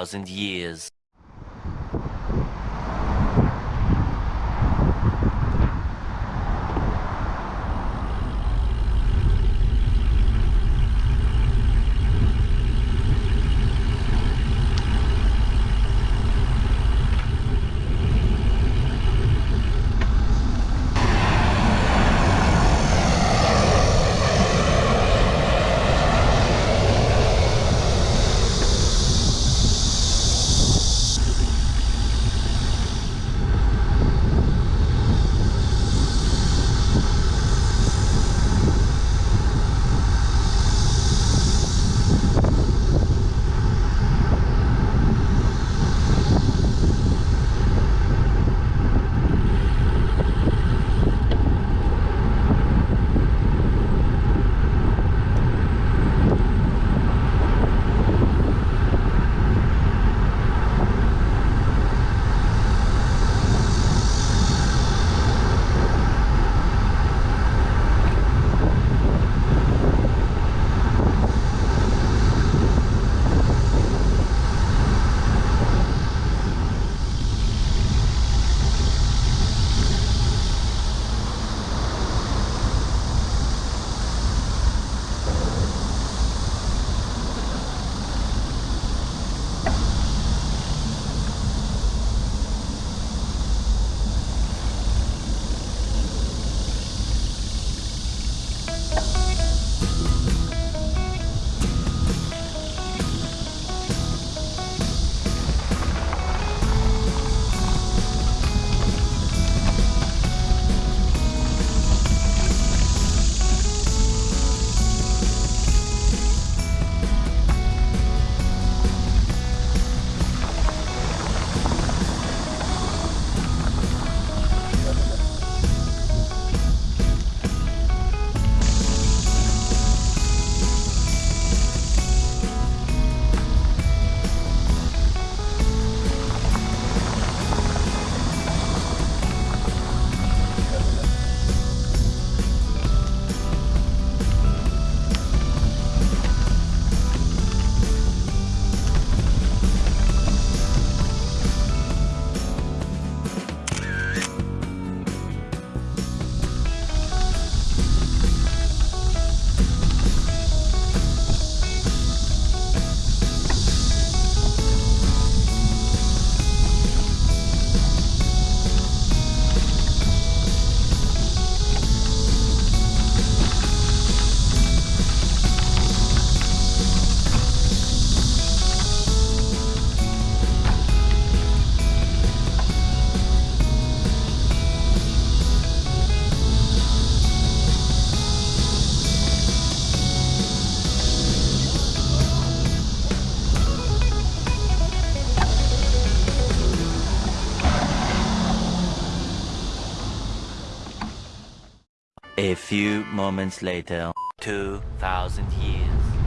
thousand years. Moments later, 2,000 years.